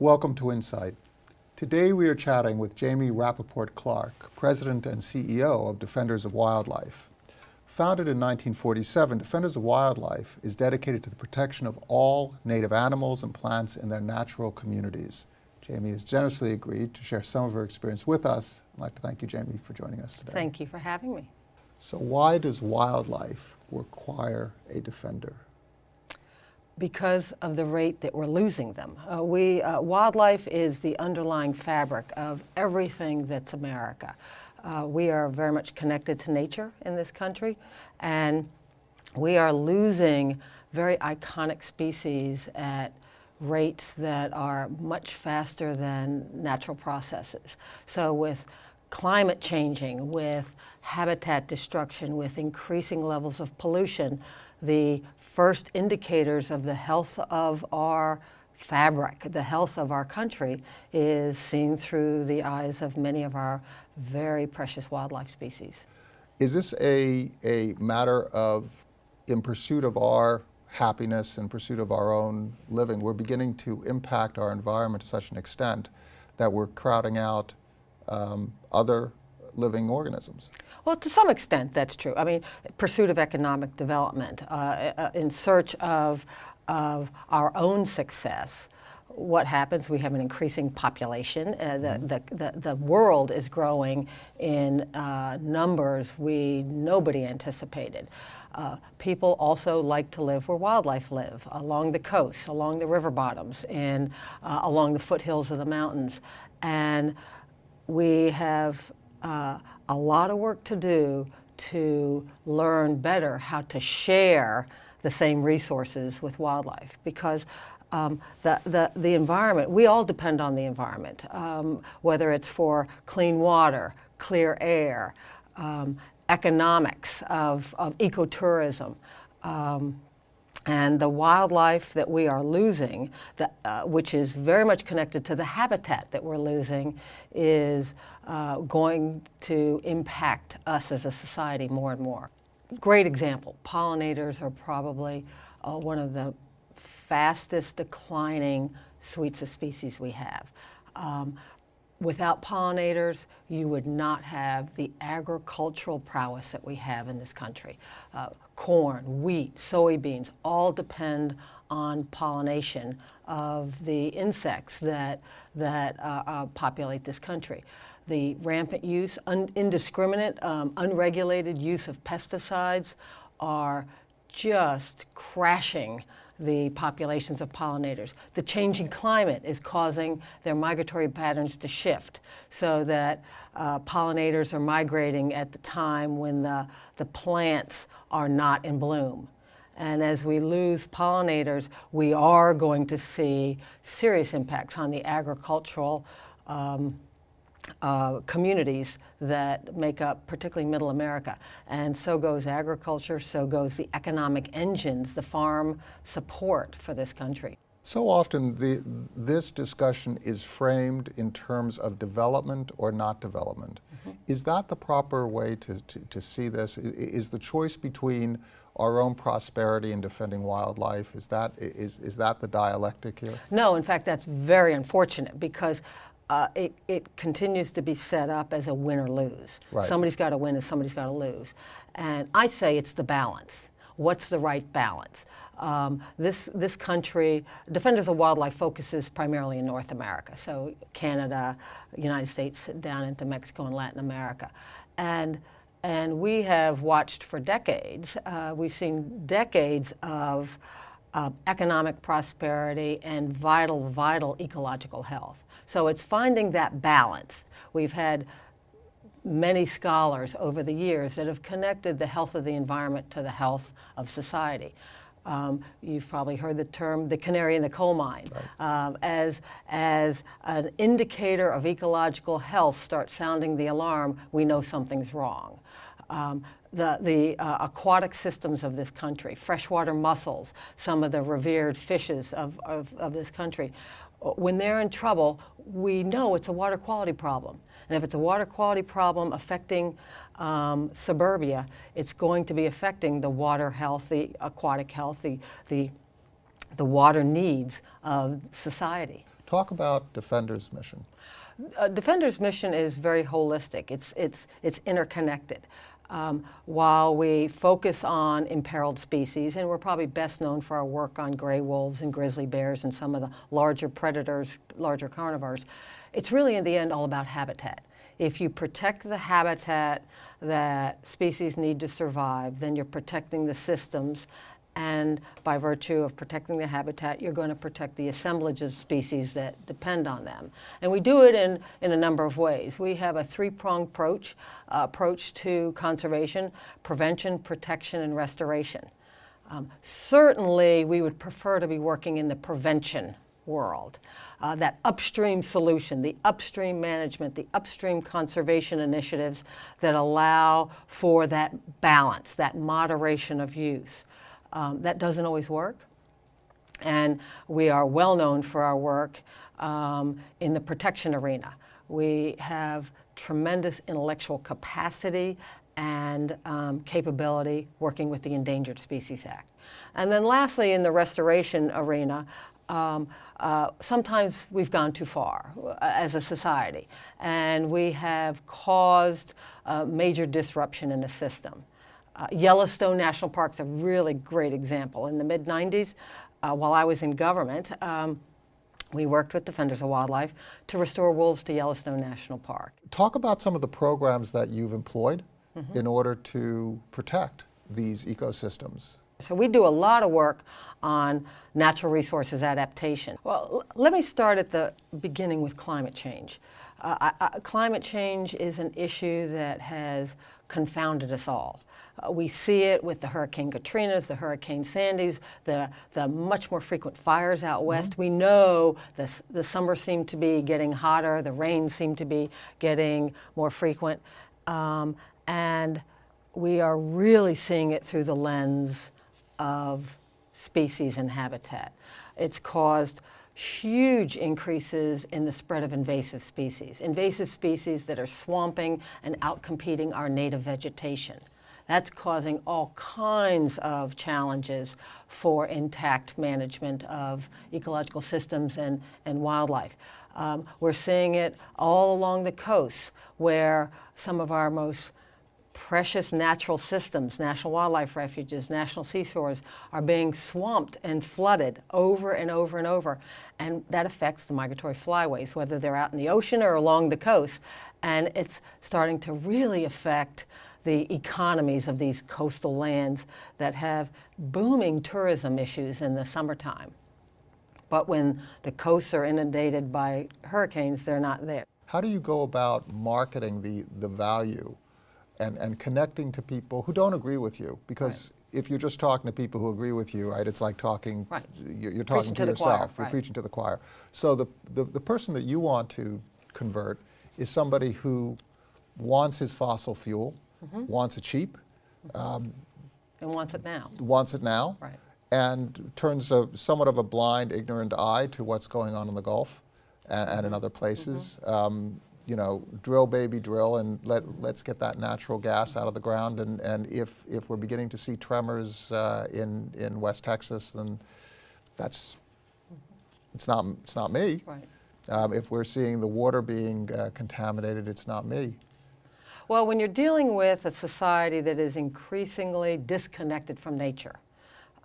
Welcome to Insight. Today we are chatting with Jamie Rappaport Clark, President and CEO of Defenders of Wildlife. Founded in 1947, Defenders of Wildlife is dedicated to the protection of all native animals and plants in their natural communities. Jamie has generously agreed to share some of her experience with us. I'd like to thank you, Jamie, for joining us today. Thank you for having me. So why does wildlife require a defender? Because of the rate that we're losing them. Uh, we, uh, wildlife is the underlying fabric of everything that's America. Uh, we are very much connected to nature in this country, and we are losing very iconic species at rates that are much faster than natural processes. So with climate changing, with habitat destruction, with increasing levels of pollution, the first indicators of the health of our fabric, the health of our country, is seen through the eyes of many of our very precious wildlife species. Is this a, a matter of, in pursuit of our happiness, in pursuit of our own living, we're beginning to impact our environment to such an extent that we're crowding out um, other living organisms? Well, to some extent, that's true. I mean, pursuit of economic development, uh, uh, in search of, of our own success. What happens? We have an increasing population. Uh, the, mm-hmm. the, the, the, world is growing in uh, numbers we nobody anticipated. Uh, people also like to live where wildlife live, along the coasts, along the river bottoms, and uh, along the foothills of the mountains. And we have uh, a lot of work to do to learn better how to share the same resources with wildlife because um, the, the, the environment, we all depend on the environment, um, whether it's for clean water, clear air, um, economics of, of ecotourism. Um, and the wildlife that we are losing, uh, which is very much connected to the habitat that we're losing, is uh, going to impact us as a society more and more. Great example, pollinators are probably uh, one of the fastest declining suites of species we have. Um, without pollinators, you would not have the agricultural prowess that we have in this country. Uh, corn, wheat, soybeans all depend on pollination of the insects that, that uh, uh, populate this country. The rampant use, un indiscriminate, um, unregulated use of pesticides are just crashing the populations of pollinators. The changing climate is causing their migratory patterns to shift so that uh, pollinators are migrating at the time when the, the plants are not in bloom. And as we lose pollinators, we are going to see serious impacts on the agricultural um, uh, communities that make up particularly middle America. And so goes agriculture, so goes the economic engines, the farm support for this country. So often the, this discussion is framed in terms of development or not development. Mm -hmm. Is that the proper way to, to, to see this? Is the choice between our own prosperity and defending wildlife, is that, is, is that the dialectic here? No, in fact, that's very unfortunate because uh, it, it continues to be set up as a win or lose. Right. Somebody's got to win and somebody's got to lose. And I say it's the balance. What's the right balance? Um, this, this country, Defenders of Wildlife focuses primarily in North America, so Canada, United States, down into Mexico and Latin America. And, and we have watched for decades, uh, we've seen decades of uh, economic prosperity and vital, vital ecological health. So it's finding that balance. We've had many scholars over the years that have connected the health of the environment to the health of society. Um, you've probably heard the term the canary in the coal mine. Right. Um, as, as an indicator of ecological health starts sounding the alarm, we know something's wrong. Um, the, the uh, aquatic systems of this country, freshwater mussels, some of the revered fishes of, of, of this country, when they're in trouble, we know it's a water quality problem. And if it's a water quality problem affecting um, suburbia, it's going to be affecting the water health, the aquatic health, the, the, the water needs of society. Talk about Defender's mission. Uh, Defender's mission is very holistic. It's, it's, it's interconnected. Um, while we focus on imperiled species, and we're probably best known for our work on gray wolves and grizzly bears and some of the larger predators, larger carnivores, it's really in the end all about habitat. If you protect the habitat that species need to survive, then you're protecting the systems and by virtue of protecting the habitat, you're going to protect the assemblage of species that depend on them. And we do it in, in a number of ways. We have a three-pronged approach, uh, approach to conservation, prevention, protection, and restoration. Um, certainly, we would prefer to be working in the prevention world. Uh, that upstream solution, the upstream management, the upstream conservation initiatives that allow for that balance, that moderation of use. Um, that doesn't always work. And we are well known for our work um, in the protection arena. We have tremendous intellectual capacity and um, capability working with the Endangered Species Act. And then lastly, in the restoration arena, um, uh, sometimes we've gone too far uh, as a society, and we have caused uh, major disruption in the system. Uh, Yellowstone National Park is a really great example. In the mid 90s, uh, while I was in government, um, we worked with Defenders of Wildlife to restore wolves to Yellowstone National Park. Talk about some of the programs that you've employed mm -hmm. in order to protect these ecosystems. So we do a lot of work on natural resources adaptation. Well, let me start at the beginning with climate change. Uh, I, I, climate change is an issue that has confounded us all. Uh, we see it with the Hurricane Katrinas, the Hurricane Sandys, the, the much more frequent fires out west. Mm -hmm. We know the, the summers seem to be getting hotter, the rains seem to be getting more frequent, um, and we are really seeing it through the lens of species and habitat. It's caused huge increases in the spread of invasive species, invasive species that are swamping and outcompeting our native vegetation. That's causing all kinds of challenges for intact management of ecological systems and, and wildlife. Um, we're seeing it all along the coast where some of our most precious natural systems, national wildlife refuges, national seashores, are being swamped and flooded over and over and over. And that affects the migratory flyways, whether they're out in the ocean or along the coast. And it's starting to really affect the economies of these coastal lands that have booming tourism issues in the summertime. But when the coasts are inundated by hurricanes, they're not there. How do you go about marketing the, the value and, and connecting to people who don't agree with you? Because right. if you're just talking to people who agree with you, right, it's like talking, right. you're, you're talking to, to yourself, choir, you're preaching to the choir. So the, the, the person that you want to convert is somebody who wants his fossil fuel, mm -hmm. wants it cheap. Um, and wants it now. Wants it now. Right. And turns a somewhat of a blind, ignorant eye to what's going on in the Gulf and, and in other places. Mm -hmm. um, you know, drill, baby, drill, and let, let's get that natural gas out of the ground. And, and if, if we're beginning to see tremors uh, in, in West Texas, then that's, it's not, it's not me. Right. Um, if we're seeing the water being uh, contaminated, it's not me. Well, when you're dealing with a society that is increasingly disconnected from nature,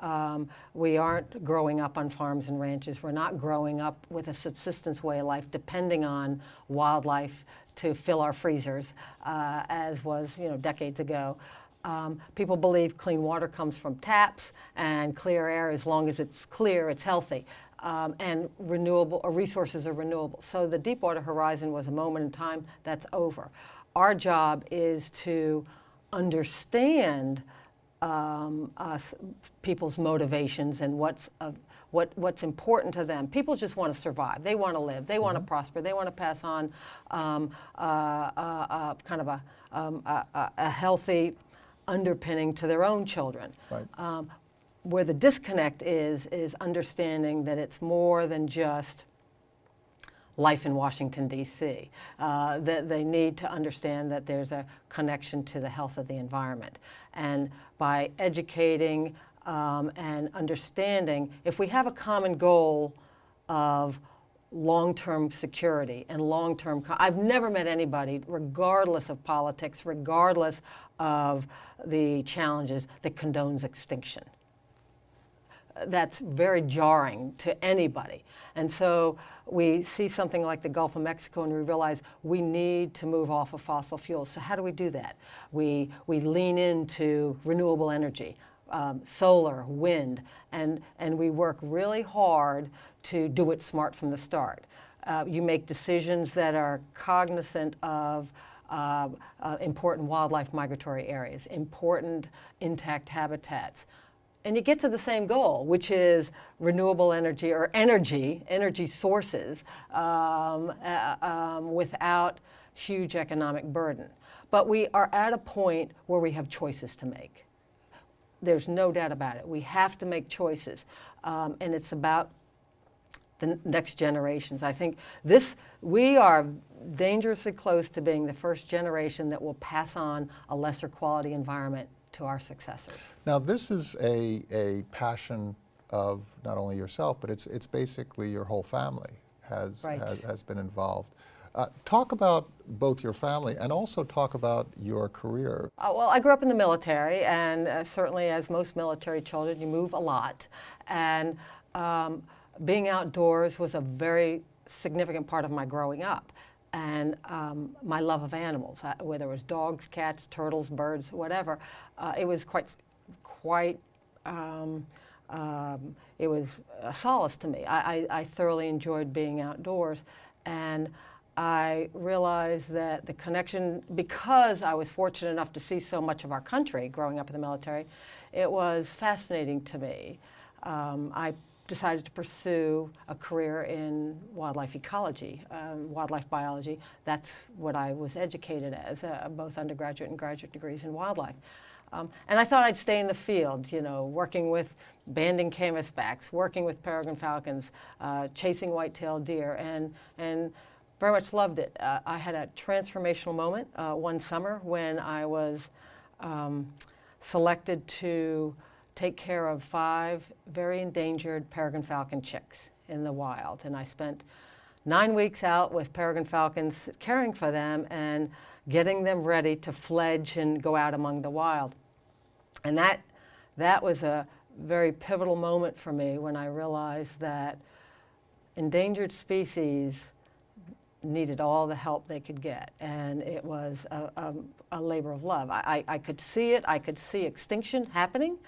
um, we aren't growing up on farms and ranches. We're not growing up with a subsistence way of life depending on wildlife to fill our freezers, uh, as was you know decades ago. Um, people believe clean water comes from taps and clear air. As long as it's clear, it's healthy. Um, and renewable or resources are renewable. So the Deepwater Horizon was a moment in time that's over our job is to understand um, us, people's motivations and what's of, what, what's important to them. People just want to survive. They want to live. They want to mm -hmm. prosper. They want to pass on um, uh, uh, uh, kind of a, um, a, a, healthy underpinning to their own children. Right. Um, where the disconnect is, is understanding that it's more than just life in Washington, D.C. Uh, that they need to understand that there's a connection to the health of the environment. And by educating um, and understanding, if we have a common goal of long-term security and long-term. I've never met anybody, regardless of politics, regardless of the challenges, that condones extinction that's very jarring to anybody. And so we see something like the Gulf of Mexico and we realize we need to move off of fossil fuels. So how do we do that? We, we lean into renewable energy, um, solar, wind, and, and we work really hard to do it smart from the start. Uh, you make decisions that are cognizant of uh, uh, important wildlife migratory areas, important intact habitats, and you get to the same goal, which is renewable energy or energy, energy sources um, uh, um, without huge economic burden. But we are at a point where we have choices to make. There's no doubt about it. We have to make choices. Um, and it's about the next generations. I think this, we are dangerously close to being the first generation that will pass on a lesser quality environment to our successors. Now, this is a, a passion of not only yourself, but it's, it's basically your whole family has, Right. has, has been involved. Uh, talk about both your family and also talk about your career. Uh, well, I grew up in the military, and uh, certainly, as most military children, you move a lot. And um, being outdoors was a very significant part of my growing up. And um, my love of animals, uh, whether it was dogs, cats, turtles, birds, whatever, uh, it was quite, quite. Um, um, it was a solace to me. I, I, I thoroughly enjoyed being outdoors, and I realized that the connection, because I was fortunate enough to see so much of our country growing up in the military, it was fascinating to me. Um, I decided to pursue a career in wildlife ecology, um, wildlife biology. That's what I was educated as, uh, both undergraduate and graduate degrees in wildlife. Um, and I thought I'd stay in the field, you know, working with banding canvasbacks, working with peregrine falcons, uh, chasing white-tailed deer, and, and very much loved it. Uh, I had a transformational moment uh, one summer when I was um, selected to take care of five very endangered peregrine falcon chicks in the wild. And I spent nine weeks out with peregrine falcons caring for them and getting them ready to fledge and go out among the wild. And that, that was a very pivotal moment for me when I realized that endangered species needed all the help they could get. And it was a, a, a labor of love. I, I, I, could see it, I could see extinction happening.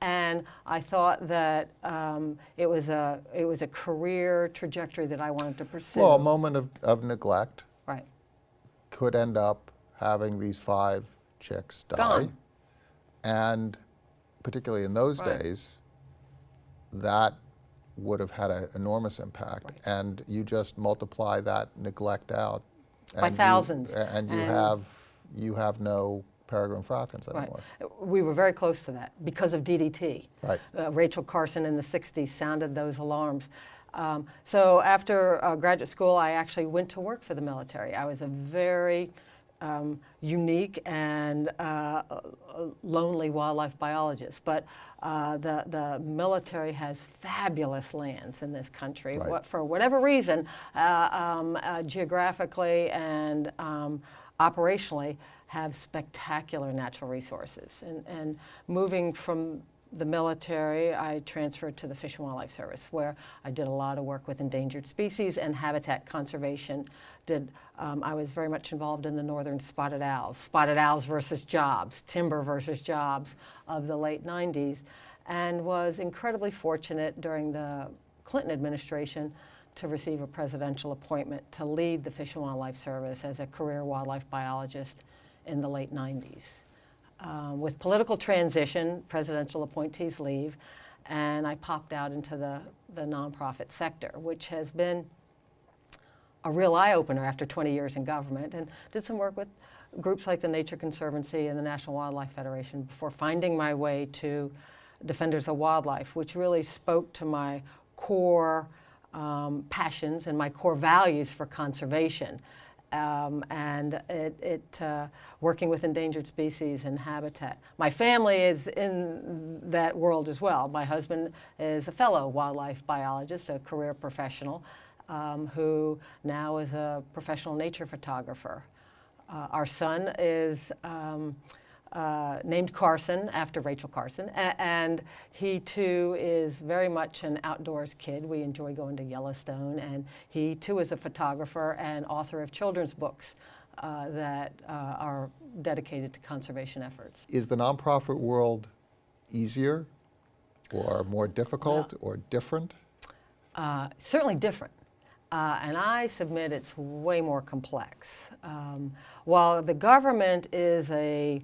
And I thought that um, it, was a, it was a career trajectory that I wanted to pursue. Well, a moment of, of neglect right. could end up having these five chicks die. Gone. And particularly in those Right. days, that would have had an enormous impact. Right. And you just multiply that neglect out. By and you- thousands. and you And- have you have no peregrine falcons Right. anymore. We were very close to that because of DDT. Right. Uh, Rachel Carson in the 60s sounded those alarms. Um, so after uh, graduate school, I actually went to work for the military. I was a very um, unique and uh, lonely wildlife biologist. But uh, the, the military has fabulous lands in this country. Right. What, for whatever reason, uh, um, uh, geographically and um, operationally, have spectacular natural resources. And, and moving from the military, I transferred to the Fish and Wildlife Service, where I did a lot of work with endangered species and habitat conservation. Did um, I was very much involved in the northern spotted owls, spotted owls versus jobs, timber versus jobs of the late 90s, and was incredibly fortunate during the Clinton administration to receive a presidential appointment to lead the Fish and Wildlife Service as a career wildlife biologist in the late 90s. Um, with political transition, presidential appointees leave, and I popped out into the, the nonprofit sector, which has been a real eye opener after 20 years in government, and did some work with groups like the Nature Conservancy and the National Wildlife Federation before finding my way to Defenders of Wildlife, which really spoke to my core um, passions and my core values for conservation. Um, and it, it uh, working with endangered species and habitat. My family is in that world as well. My husband is a fellow wildlife biologist, a career professional. um, who now is a professional nature photographer. Uh, our son is um, uh, named Carson after Rachel Carson, a- and he too is very much an outdoors kid. We enjoy going to Yellowstone, and he too is a photographer and author of children's books uh, that uh, are dedicated to conservation efforts. Is the nonprofit world easier or more difficult or different? Uh, certainly different. Uh, and I submit it's way more complex. Um, while the government is a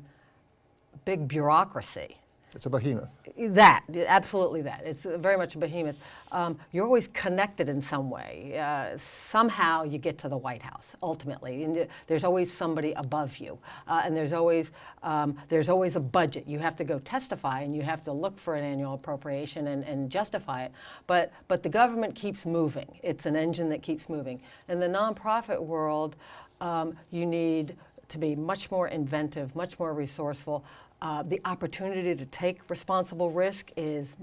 big bureaucracy, It's a behemoth. that, absolutely that. It's very much a behemoth. Um, you're always connected in some way. Uh, somehow you get to the White House, ultimately. And there's always somebody above you. Uh, and there's always, um, there's always a budget. You have to go testify and you have to look for an annual appropriation and, and justify it. But, but the government keeps moving. It's an engine that keeps moving. In the nonprofit world, um, you need to be much more inventive, much more resourceful. Uh, the opportunity to take responsible risk is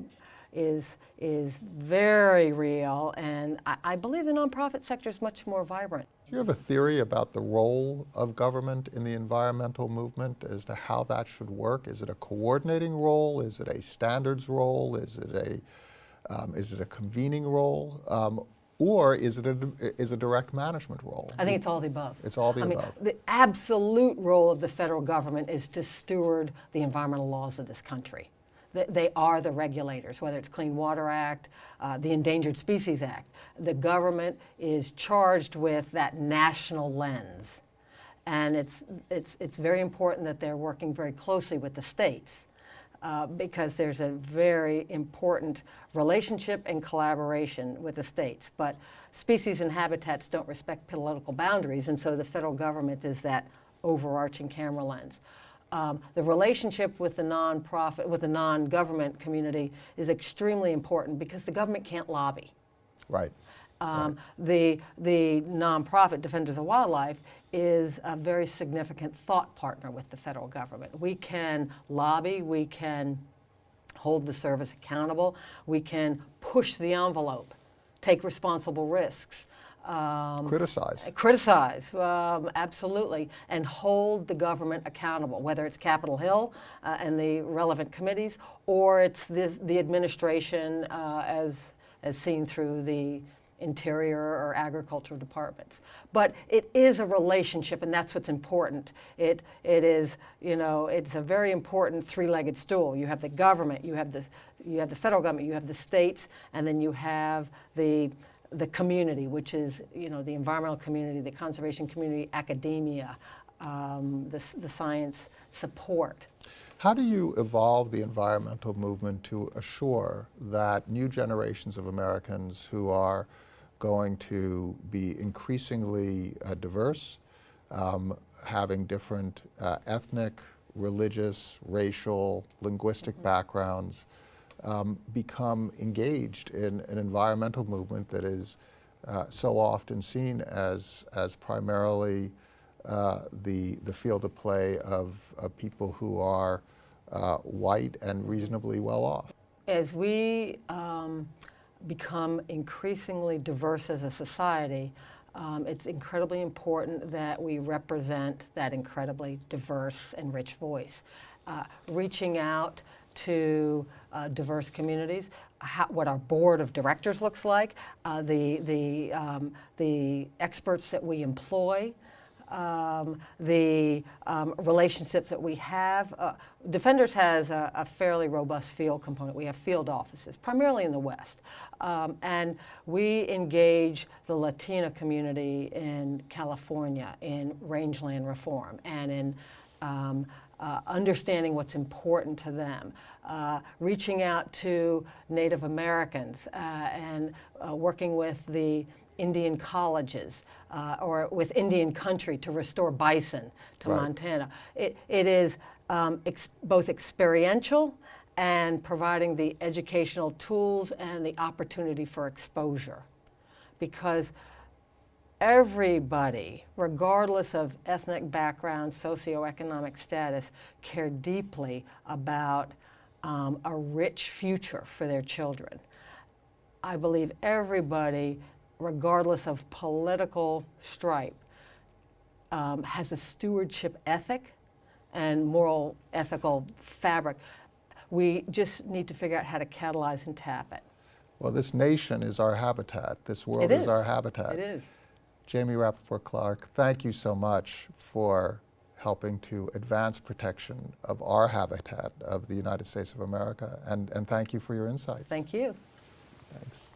is is very real, and I, I believe the nonprofit sector is much more vibrant. Do you have a theory about the role of government in the environmental movement as to how that should work? Is it a coordinating role? Is it a standards role? Is it a um, is it a convening role? Um, or is it a, is a direct management role? I think it's all the above. It's all the I mean, above. the absolute role of the federal government is to steward the environmental laws of this country. They- They are the regulators, whether it's Clean Water Act, uh, the Endangered Species Act. The government is charged with that national lens. And it's, it's, it's very important that they're working very closely with the states uh, because there's a very important relationship and collaboration with the states. But species and habitats don't respect political boundaries, and so the federal government is that overarching camera lens. Um, the relationship with the nonprofit, with the non-government community is extremely important because the government can't lobby. Right. Um, The, the nonprofit Defenders of Wildlife is a very significant thought partner with the federal government. We can lobby, we can hold the service accountable, we can push the envelope, take responsible risks. um, Criticize. Criticize, um, absolutely, and hold the government accountable, whether it's Capitol Hill uh, and the relevant committees, or it's this, the administration uh, as, as seen through the interior or agricultural departments. But it is a relationship, and that's what's important. It, it is, you know, it's a very important three-legged stool. You have the government, you have the, you have the federal government, you have the states, and then you have the the community, which is you know the environmental community, the conservation community, academia, um, the, the science support. How do you evolve the environmental movement to assure that new generations of Americans who are going to be increasingly uh, diverse, um, having different uh, ethnic, religious, racial, linguistic backgrounds, um, become engaged in an environmental movement that is uh, so often seen as, as primarily uh, the, the field of play of, of people who are uh, white and reasonably well off. As we um, become increasingly diverse as a society, um, it's incredibly important that we represent that incredibly diverse and rich voice. Uh, reaching out to uh, diverse communities, how, what our board of directors looks like, uh, the, the, um, the experts that we employ, um, the um, relationships that we have. Uh, Defenders has a, a, fairly robust field component. We have field offices, primarily in the West. Um, and we engage the Latina community in California in rangeland reform and in um, uh, understanding what's important to them, uh, reaching out to Native Americans uh, and uh, working with the Indian colleges uh, or with Indian country to restore bison to Right. Montana. It, it is um, ex- both experiential and providing the educational tools and the opportunity for exposure. Because everybody, regardless of ethnic background, socioeconomic status, care deeply about um, a rich future for their children. I believe everybody regardless of political stripe, um, has a stewardship ethic and moral ethical fabric. We just need to figure out how to catalyze and tap it. Well, this nation is our habitat. This world is. is our habitat. It is. Jamie Rappaport Clark, thank you so much for helping to advance protection of our habitat of the United States of America, and, and thank you for your insights. Thank you. Thanks.